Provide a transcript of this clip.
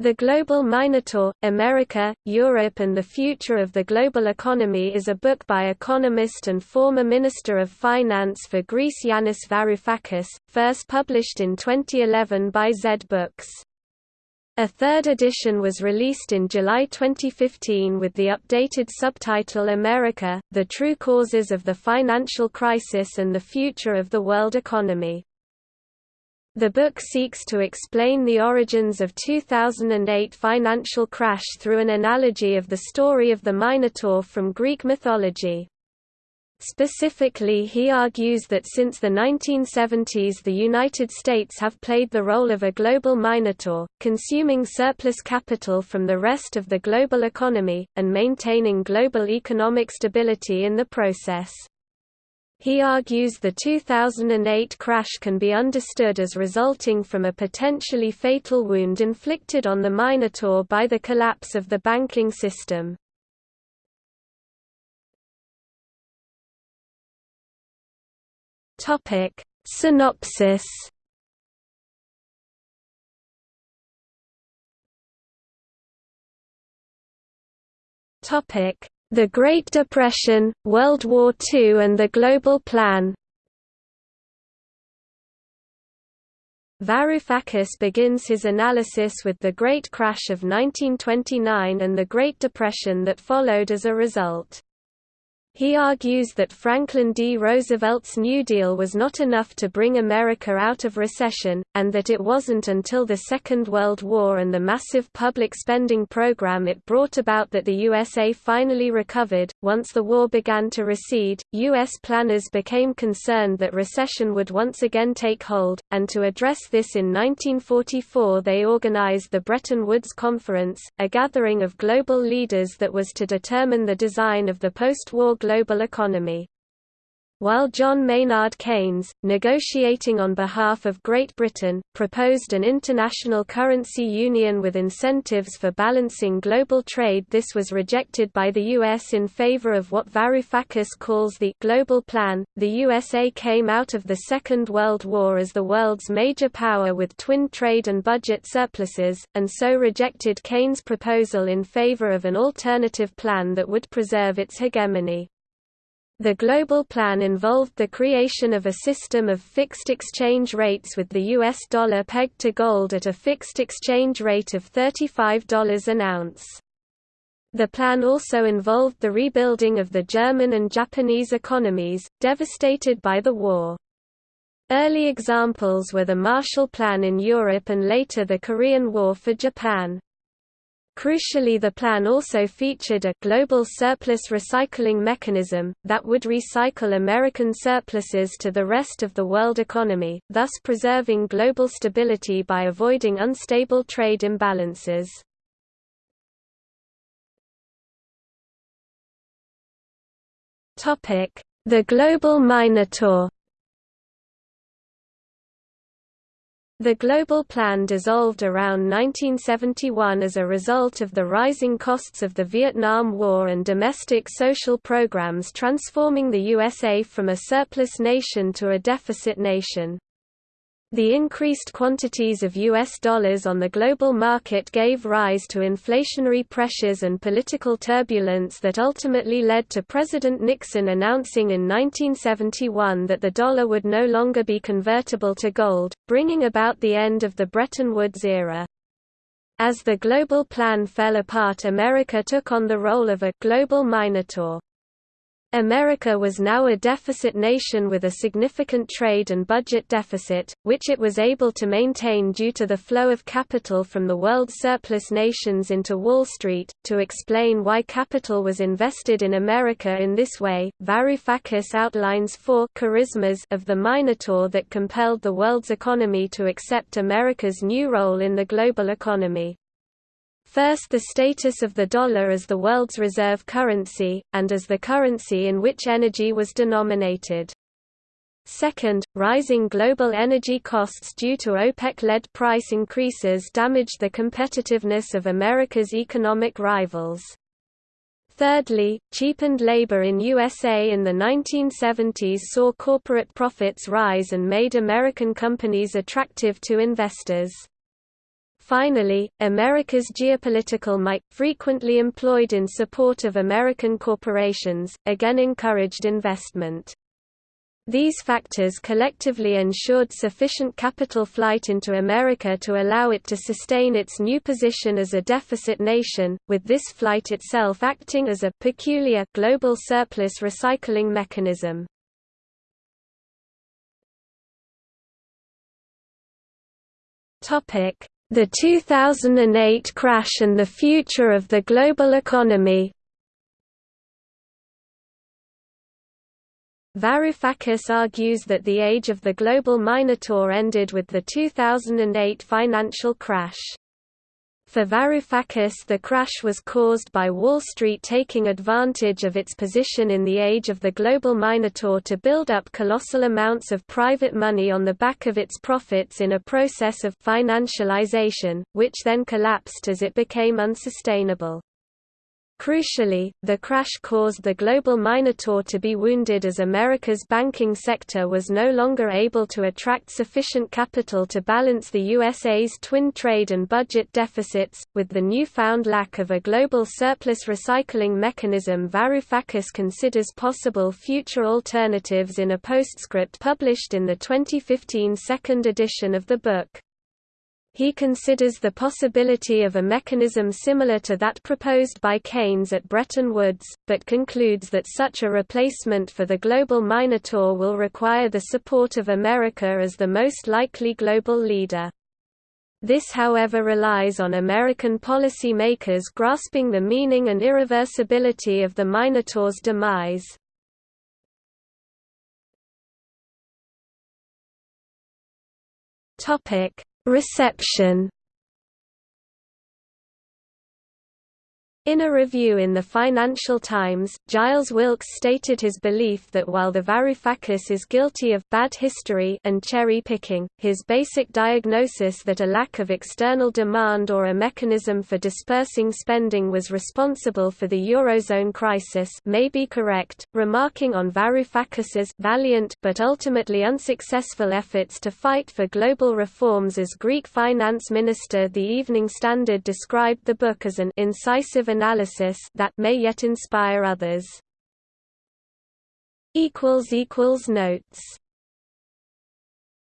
The Global Minotaur, America, Europe and the Future of the Global Economy is a book by economist and former Minister of Finance for Greece Yanis Varoufakis, first published in 2011 by Zed Books. A third edition was released in July 2015 with the updated subtitle America, The True Causes of the Financial Crisis and the Future of the World Economy. The book seeks to explain the origins of 2008 financial crash through an analogy of the story of the Minotaur from Greek mythology. Specifically he argues that since the 1970s the United States have played the role of a global minotaur, consuming surplus capital from the rest of the global economy, and maintaining global economic stability in the process. He argues the 2008 crash can be understood as resulting from a potentially fatal wound inflicted on the Minotaur by the collapse of the banking system. Topic: Synopsis. Topic: the Great Depression, World War II and the Global Plan Varoufakis begins his analysis with the Great Crash of 1929 and the Great Depression that followed as a result. He argues that Franklin D. Roosevelt's New Deal was not enough to bring America out of recession, and that it wasn't until the Second World War and the massive public spending program it brought about that the USA finally recovered. Once the war began to recede, U.S. planners became concerned that recession would once again take hold, and to address this in 1944 they organized the Bretton Woods Conference, a gathering of global leaders that was to determine the design of the post-war global economy. While John Maynard Keynes, negotiating on behalf of Great Britain, proposed an international currency union with incentives for balancing global trade this was rejected by the US in favor of what Varoufakis calls the «global plan». The USA came out of the Second World War as the world's major power with twin trade and budget surpluses, and so rejected Keynes' proposal in favor of an alternative plan that would preserve its hegemony. The global plan involved the creation of a system of fixed exchange rates with the US dollar pegged to gold at a fixed exchange rate of $35 an ounce. The plan also involved the rebuilding of the German and Japanese economies, devastated by the war. Early examples were the Marshall Plan in Europe and later the Korean War for Japan. Crucially the plan also featured a global surplus recycling mechanism, that would recycle American surpluses to the rest of the world economy, thus preserving global stability by avoiding unstable trade imbalances. The Global Minotaur The Global Plan dissolved around 1971 as a result of the rising costs of the Vietnam War and domestic social programs transforming the USA from a surplus nation to a deficit nation. The increased quantities of U.S. dollars on the global market gave rise to inflationary pressures and political turbulence that ultimately led to President Nixon announcing in 1971 that the dollar would no longer be convertible to gold, bringing about the end of the Bretton Woods era. As the global plan fell apart America took on the role of a «global minotaur». America was now a deficit nation with a significant trade and budget deficit, which it was able to maintain due to the flow of capital from the world's surplus nations into Wall Street. To explain why capital was invested in America in this way, Varoufakis outlines four charismas of the Minotaur that compelled the world's economy to accept America's new role in the global economy. First the status of the dollar as the world's reserve currency, and as the currency in which energy was denominated. Second, rising global energy costs due to OPEC-led price increases damaged the competitiveness of America's economic rivals. Thirdly, cheapened labor in USA in the 1970s saw corporate profits rise and made American companies attractive to investors. Finally, America's geopolitical might, frequently employed in support of American corporations, again encouraged investment. These factors collectively ensured sufficient capital flight into America to allow it to sustain its new position as a deficit nation, with this flight itself acting as a peculiar global surplus recycling mechanism. The 2008 crash and the future of the global economy Varoufakis argues that the age of the global minotaur ended with the 2008 financial crash. For Varoufakis the crash was caused by Wall Street taking advantage of its position in the age of the global minotaur to build up colossal amounts of private money on the back of its profits in a process of financialization, which then collapsed as it became unsustainable. Crucially, the crash caused the global Minotaur to be wounded as America's banking sector was no longer able to attract sufficient capital to balance the USA's twin trade and budget deficits. With the newfound lack of a global surplus recycling mechanism, Varoufakis considers possible future alternatives in a postscript published in the 2015 second edition of the book. He considers the possibility of a mechanism similar to that proposed by Keynes at Bretton Woods, but concludes that such a replacement for the global Minotaur will require the support of America as the most likely global leader. This however relies on American policymakers grasping the meaning and irreversibility of the Minotaur's demise. Topic Reception In a review in the Financial Times, Giles Wilkes stated his belief that while the Varoufakis is guilty of bad history and cherry-picking, his basic diagnosis that a lack of external demand or a mechanism for dispersing spending was responsible for the Eurozone crisis may be correct, remarking on Varoufakis's valiant but ultimately unsuccessful efforts to fight for global reforms as Greek finance minister The Evening Standard described the book as an incisive analysis that may yet inspire others. Notes